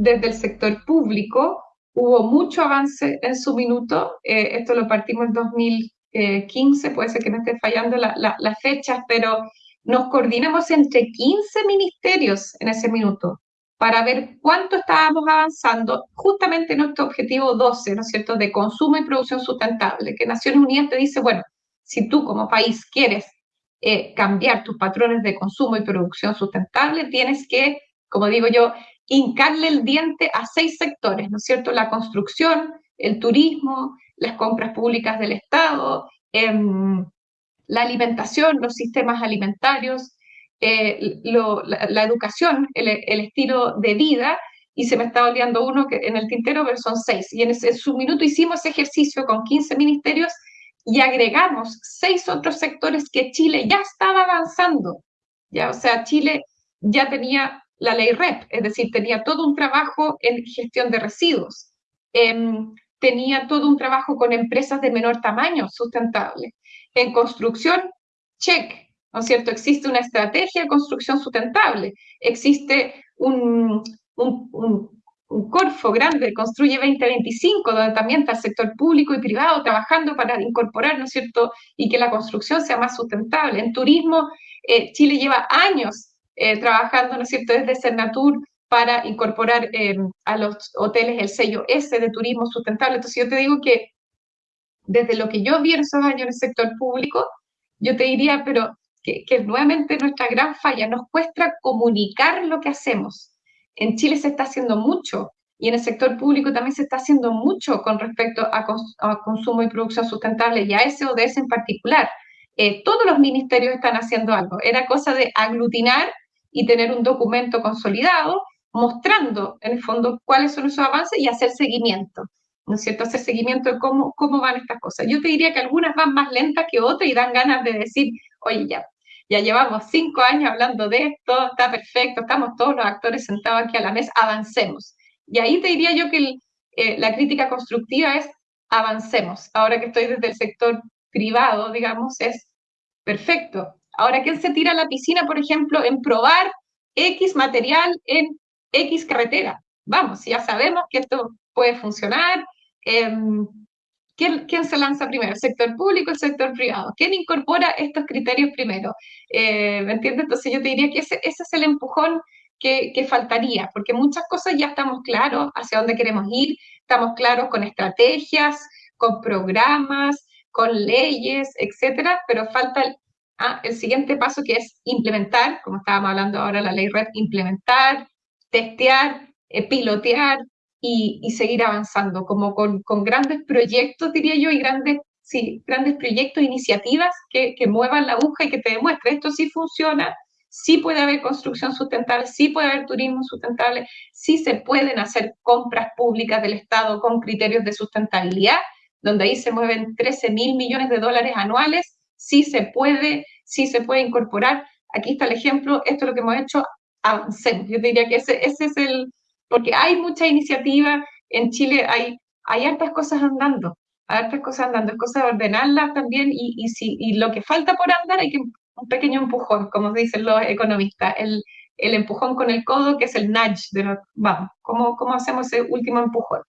desde el sector público hubo mucho avance en su minuto, eh, esto lo partimos en 2015, puede ser que me esté fallando las la, fechas, pero nos coordinamos entre 15 ministerios en ese minuto para ver cuánto estábamos avanzando justamente en nuestro objetivo 12, ¿no es cierto?, de consumo y producción sustentable, que Naciones Unidas te dice, bueno, si tú como país quieres eh, cambiar tus patrones de consumo y producción sustentable, tienes que, como digo yo, hincarle el diente a seis sectores, ¿no es cierto? La construcción, el turismo, las compras públicas del Estado, em, la alimentación, los sistemas alimentarios, eh, la, educación, el, estilo de vida, y se me está olvidando uno que en el tintero, pero son seis. Y en, ese, su minuto hicimos ese ejercicio con 15 ministerios y agregamos seis otros sectores que Chile ya estaba avanzando. Ya, o sea, Chile ya tenía la ley REP, es decir, tenía todo un trabajo en gestión de residuos, em, tenía todo un trabajo con empresas de menor tamaño sustentable. En construcción, check, ¿no es cierto? Existe una estrategia de construcción sustentable, existe un, un, Corfo grande, Construye 2025, donde también está el sector público y privado trabajando para incorporar, ¿no es cierto?, y que la construcción sea más sustentable. En turismo, eh, Chile lleva años eh, trabajando, ¿no es cierto?, desde Cernatur para incorporar eh, a los hoteles el sello S de turismo sustentable. Entonces yo te digo que desde lo que yo vi en esos años en el sector público, yo te diría, pero que, que nuevamente nuestra gran falla, nos cuesta comunicar lo que hacemos. En Chile se está haciendo mucho y en el sector público también se está haciendo mucho con respecto a, consumo y producción sustentable y a ODS en particular. Eh, todos los ministerios están haciendo algo. Era cosa de aglutinar y tener un documento consolidado mostrando en el fondo cuáles son esos avances y hacer seguimiento, ¿no es cierto? Hacer seguimiento de cómo, cómo van estas cosas. Yo te diría que algunas van más lentas que otras y dan ganas de decir, oye, ya, ya llevamos cinco años hablando de esto, está perfecto, estamos todos los actores sentados aquí a la mesa, avancemos. Y ahí te diría yo que eh, la crítica constructiva es avancemos. Ahora que estoy desde el sector privado, digamos, es perfecto, Ahora, ¿quién se tira a la piscina, por ejemplo, en probar X material en X carretera? Vamos, ya sabemos que esto puede funcionar. Em, ¿quién, se lanza primero? ¿El sector público o el sector privado? ¿Quién incorpora estos criterios primero? ¿Me entiendes? Entonces yo te diría que ese, es el empujón que, que, faltaría, porque muchas cosas ya estamos claros hacia dónde queremos ir, estamos claros con estrategias, con programas, con leyes, etcétera, pero falta el siguiente paso que es implementar, como estábamos hablando ahora la ley red, implementar, testear, eh, pilotear y, seguir avanzando, como con, grandes proyectos, diría yo, y grandes, sí, grandes proyectos, iniciativas que, que muevan la aguja y que te demuestren esto sí funciona, sí puede haber construcción sustentable, sí puede haber turismo sustentable, sí se pueden hacer compras públicas del Estado con criterios de sustentabilidad, donde ahí se mueven 13 mil millones de dólares anuales sí se puede, sí se puede incorporar. Aquí está el ejemplo, esto es lo que hemos hecho, avancemos. Yo diría que ese, ese es el, porque hay mucha iniciativa, en Chile hay, hay hartas cosas andando, hay hartas cosas andando, es cosa de ordenarlas también y, y, si, y lo que falta por andar hay que un pequeño empujón, como dicen los economistas, el, el empujón con el codo, que es el nudge, de vamos, ¿cómo, ¿cómo hacemos ese último empujón?